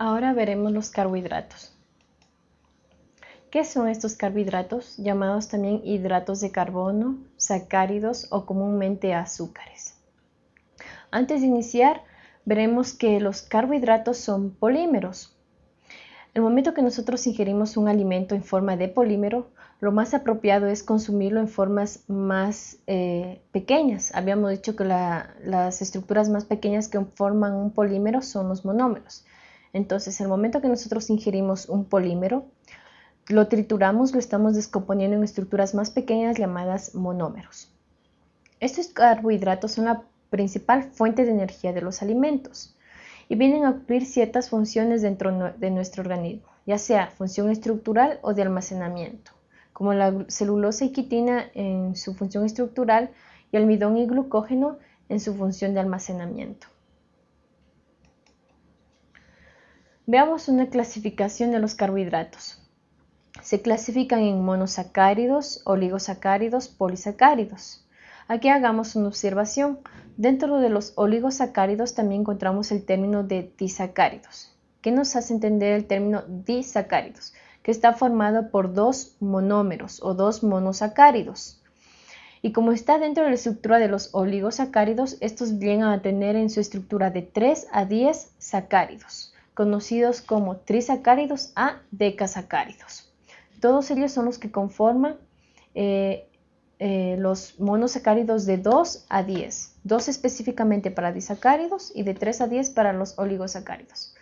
Ahora veremos los carbohidratos. ¿Qué son estos carbohidratos? Llamados también hidratos de carbono, sacáridos o comúnmente azúcares. Antes de iniciar, veremos que los carbohidratos son polímeros. El momento que nosotros ingerimos un alimento en forma de polímero, lo más apropiado es consumirlo en formas más eh, pequeñas. Habíamos dicho que las estructuras más pequeñas que forman un polímero son los monómeros. Entonces, el momento que nosotros ingerimos un polímero, lo trituramos, lo estamos descomponiendo en estructuras más pequeñas llamadas monómeros. Estos carbohidratos son la principal fuente de energía de los alimentos y vienen a cumplir ciertas funciones dentro de nuestro organismo, ya sea función estructural o de almacenamiento, como la celulosa y quitina en su función estructural y almidón y glucógeno en su función de almacenamiento. Veamos una clasificación de los carbohidratos. Se clasifican en monosacáridos, oligosacáridos, polisacáridos. Aquí hagamos una observación. Dentro de los oligosacáridos también encontramos el término de disacáridos. ¿Qué nos hace entender el término disacáridos? Que está formado por dos monómeros o dos monosacáridos. Y como está dentro de la estructura de los oligosacáridos, estos vienen a tener en su estructura de 3 a 10 sacáridos conocidos como trisacáridos a decasacáridos. Todos ellos son los que conforman eh, eh, los monosacáridos de 2 a 10, 2 específicamente para disacáridos y de 3 a 10 para los oligosacáridos.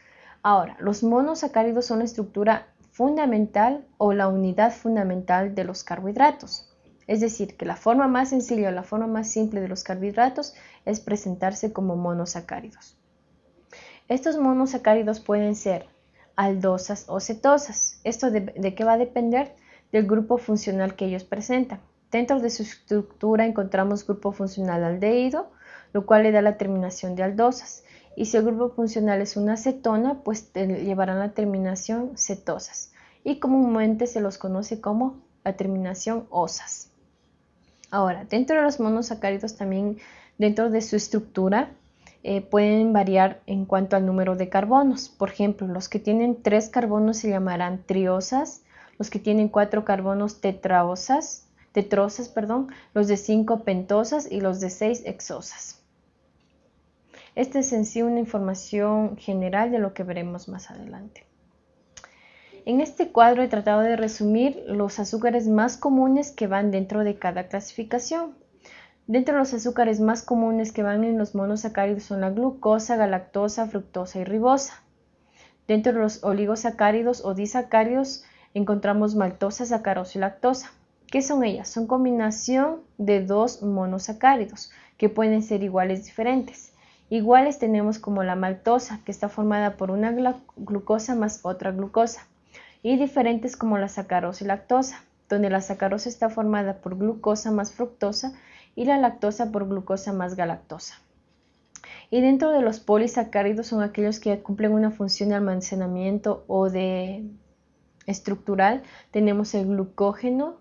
Ahora, los monosacáridos son la estructura fundamental o la unidad fundamental de los carbohidratos. Es decir, que la forma más sencilla o la forma más simple de los carbohidratos es presentarse como monosacáridos. Estos monosacáridos pueden ser aldosas o cetosas. ¿Esto de, qué va a depender? Del grupo funcional que ellos presentan. Dentro de su estructura encontramos grupo funcional aldehído, lo cual le da la terminación de aldosas. Y si el grupo funcional es una cetona, pues llevarán la terminación cetosas. Y comúnmente se los conoce como la terminación osas. Ahora, dentro de los monosacáridos también, dentro de su estructura, eh, pueden variar en cuanto al número de carbonos. Por ejemplo, los que tienen tres carbonos se llamarán triosas, los que tienen cuatro carbonos tetraosas, tetrosas, perdón, los de cinco pentosas y los de seis exosas. Esta es en sí una información general de lo que veremos más adelante. En este cuadro he tratado de resumir los azúcares más comunes que van dentro de cada clasificación. Dentro de los azúcares más comunes que van en los monosacáridos son la glucosa, galactosa, fructosa y ribosa. Dentro de los oligosacáridos o disacáridos encontramos maltosa, sacarosa y lactosa. ¿Qué son ellas? Son combinación de dos monosacáridos que pueden ser iguales diferentes. Iguales tenemos como la maltosa, que está formada por una glucosa más otra glucosa, y diferentes como la sacarosa y lactosa, donde la sacarosa está formada por glucosa más fructosa y la lactosa por glucosa más galactosa. Y dentro de los polisacáridos son aquellos que cumplen una función de almacenamiento o de estructural. Tenemos el glucógeno,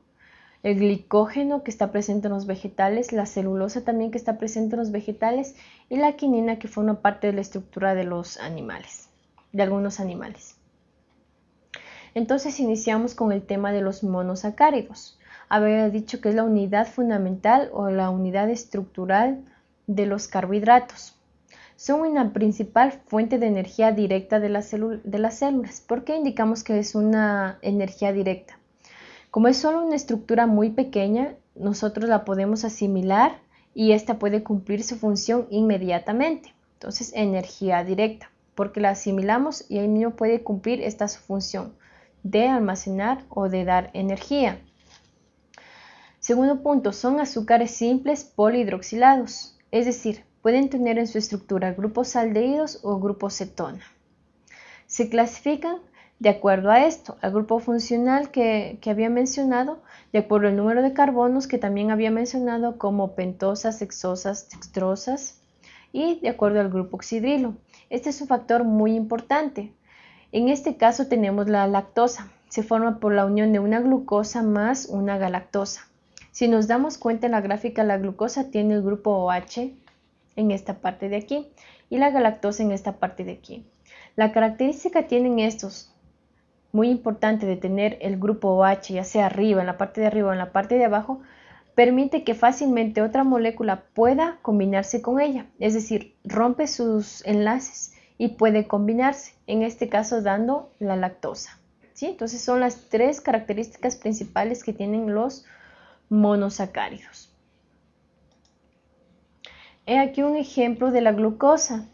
el glicógeno que está presente en los vegetales, la celulosa también que está presente en los vegetales y la quinina que forma parte de la estructura de los animales, de algunos animales. Entonces iniciamos con el tema de los monosacáridos había dicho que es la unidad fundamental o la unidad estructural de los carbohidratos. Son una principal fuente de energía directa de, las células. ¿Por qué indicamos que es una energía directa? Como es solo una estructura muy pequeña, nosotros la podemos asimilar y esta puede cumplir su función inmediatamente. Entonces, energía directa, porque la asimilamos y ahí mismo puede cumplir esta su función de almacenar o de dar energía. Segundo punto, son azúcares simples polihidroxilados, es decir, pueden tener en su estructura grupos aldehídos o grupos cetona. Se clasifican de acuerdo a esto, al grupo funcional que, había mencionado, de acuerdo al número de carbonos que también había mencionado como pentosas, hexosas, dextrosas y de acuerdo al grupo oxidrilo. Este es un factor muy importante. En este caso tenemos la lactosa. Se forma por la unión de una glucosa más una galactosa. Si nos damos cuenta en la gráfica, la glucosa tiene el grupo OH en esta parte de aquí y la galactosa en esta parte de aquí. La característica tienen estos, muy importante de tener el grupo OH, ya sea arriba, en la parte de arriba o en la parte de abajo, permite que fácilmente otra molécula pueda combinarse con ella, es decir, rompe sus enlaces y puede combinarse, en este caso dando la lactosa. ¿sí? Entonces son las tres características principales que tienen los monosacáridos. He aquí un ejemplo de la glucosa,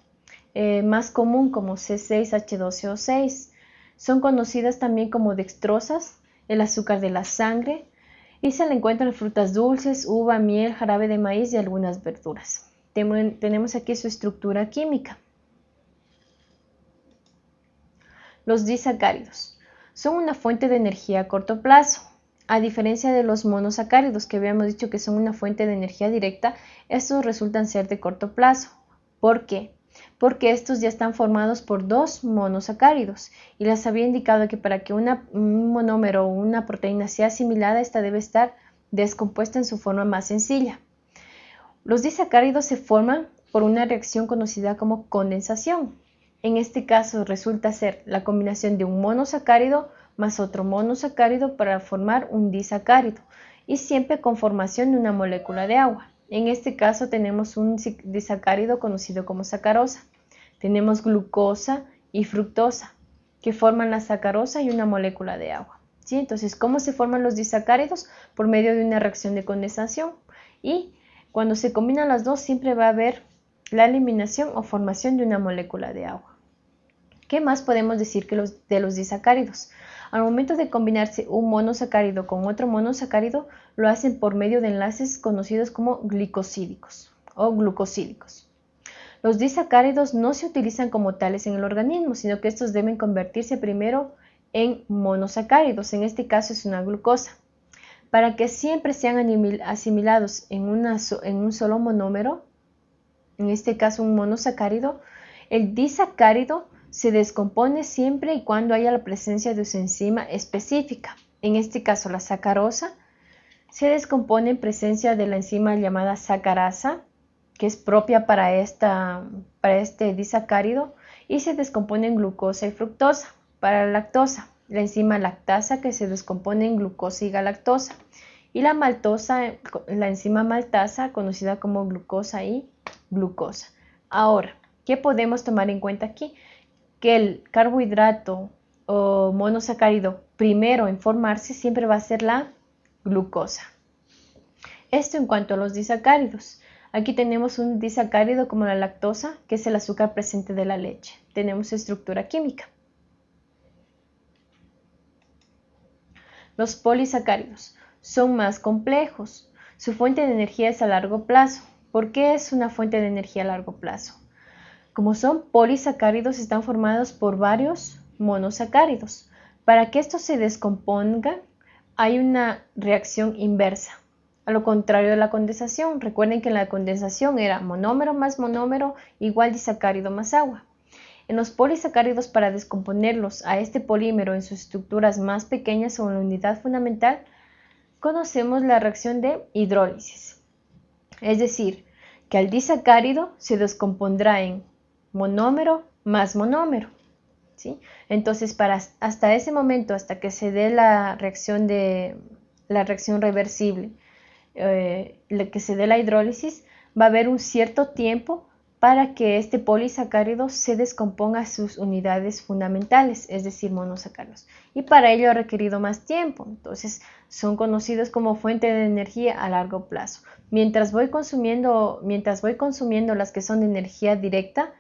eh, más común como C6H12O6. Son conocidas también como dextrosas, el azúcar de la sangre, y se le encuentran frutas dulces, uva, miel, jarabe de maíz y algunas verduras. Tenemos aquí su estructura química. Los disacáridos son una fuente de energía a corto plazo. A diferencia de los monosacáridos que habíamos dicho que son una fuente de energía directa, estos resultan ser de corto plazo. ¿Por qué? Porque estos ya están formados por dos monosacáridos y les había indicado que para que un monómero o una proteína sea asimilada, esta debe estar descompuesta en su forma más sencilla. Los disacáridos se forman por una reacción conocida como condensación. En este caso resulta ser la combinación de un monosacárido más otro monosacárido para formar un disacárido y siempre con formación de una molécula de agua. En este caso tenemos un disacárido conocido como sacarosa. Tenemos glucosa y fructosa que forman la sacarosa y una molécula de agua. ¿sí? Entonces, ¿cómo se forman los disacáridos? Por medio de una reacción de condensación y cuando se combinan las dos siempre va a haber la eliminación o formación de una molécula de agua. ¿Qué más podemos decir que de los disacáridos? Al momento de combinarse un monosacárido con otro monosacárido, lo hacen por medio de enlaces conocidos como glicosídicos o glucosídicos. Los disacáridos no se utilizan como tales en el organismo, sino que estos deben convertirse primero en monosacáridos, en este caso es una glucosa. Para que siempre sean asimilados en, en un solo monómero, en este caso un monosacárido, el disacárido se descompone siempre y cuando haya la presencia de su enzima específica. En este caso, la sacarosa se descompone en presencia de la enzima llamada sacarasa, que es propia para, esta, para este disacárido, y se descompone en glucosa y fructosa. Para la lactosa, la enzima lactasa que se descompone en glucosa y galactosa. Y la maltosa, la enzima maltasa, conocida como glucosa y glucosa. Ahora, ¿qué podemos tomar en cuenta aquí? Que el carbohidrato o monosacárido primero en formarse siempre va a ser la glucosa. Esto en cuanto a los disacáridos. Aquí tenemos un disacárido como la lactosa, que es el azúcar presente de la leche. Tenemos estructura química. Los polisacáridos son más complejos. Su fuente de energía es a largo plazo. ¿Por qué es una fuente de energía a largo plazo? Como son polisacáridos, están formados por varios monosacáridos. Para que esto se descomponga, hay una reacción inversa. A lo contrario de la condensación, recuerden que la condensación era monómero más monómero igual disacárido más agua. En los polisacáridos, para descomponerlos a este polímero en sus estructuras más pequeñas o en la unidad fundamental, conocemos la reacción de hidrólisis. Es decir, que al disacárido se descompondrá en monómero más monómero. ¿sí? Entonces, para hasta ese momento, hasta que se dé la reacción, de, la reacción reversible, eh, que se dé la hidrólisis, va a haber un cierto tiempo para que este polisacárido se descomponga sus unidades fundamentales, es decir, monosacáridos. Y para ello ha requerido más tiempo, entonces son conocidos como fuente de energía a largo plazo. Mientras voy consumiendo, mientras voy consumiendo las que son de energía directa,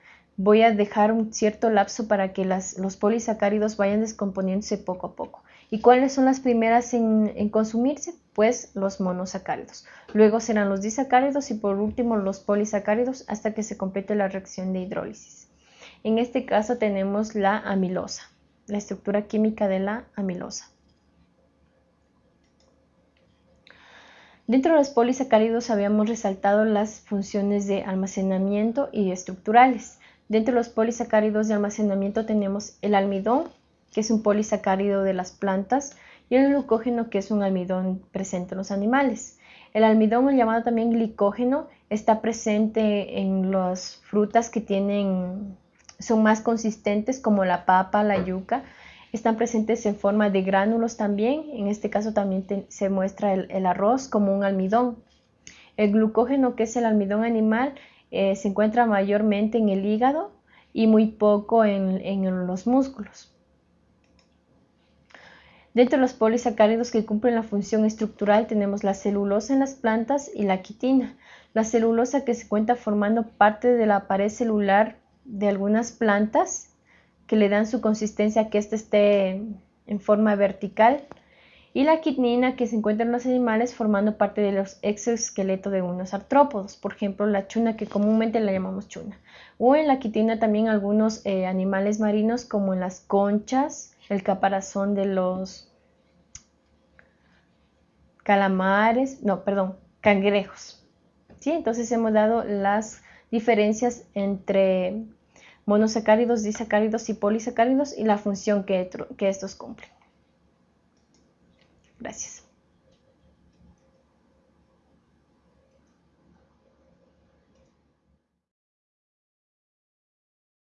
voy a dejar un cierto lapso para que los polisacáridos vayan descomponiéndose poco a poco. ¿Y cuáles son las primeras en, consumirse? Pues los monosacáridos. Luego serán los disacáridos y por último los polisacáridos hasta que se complete la reacción de hidrólisis. En este caso tenemos la amilosa, la estructura química de la amilosa. Dentro de los polisacáridos habíamos resaltado las funciones de almacenamiento y estructurales. Dentro de los polisacáridos de almacenamiento tenemos el almidón, que es un polisacárido de las plantas, y el glucógeno, que es un almidón presente en los animales. El almidón, llamado también glicógeno, está presente en las frutas que tienen son más consistentes como la papa, la yuca. Están presentes en forma de gránulos también. En este caso también se muestra el, arroz como un almidón. El glucógeno, que es el almidón animal, eh, se encuentra mayormente en el hígado y muy poco en los músculos. Dentro de los polisacáridos que cumplen la función estructural tenemos la celulosa en las plantas y la quitina. La celulosa que se cuenta formando parte de la pared celular de algunas plantas que le dan su consistencia a que éste esté en forma vertical y la quinina que se encuentra en los animales formando parte de los exoesqueletos de unos artrópodos, por ejemplo la chuna que comúnmente la llamamos chuna, o en la quitina también algunos eh, animales marinos como en las conchas, el caparazón de los calamares, no, perdón, cangrejos. ¿Sí? Entonces hemos dado las diferencias entre monosacáridos, disacáridos y polisacáridos y la función que, que estos cumplen. Gracias.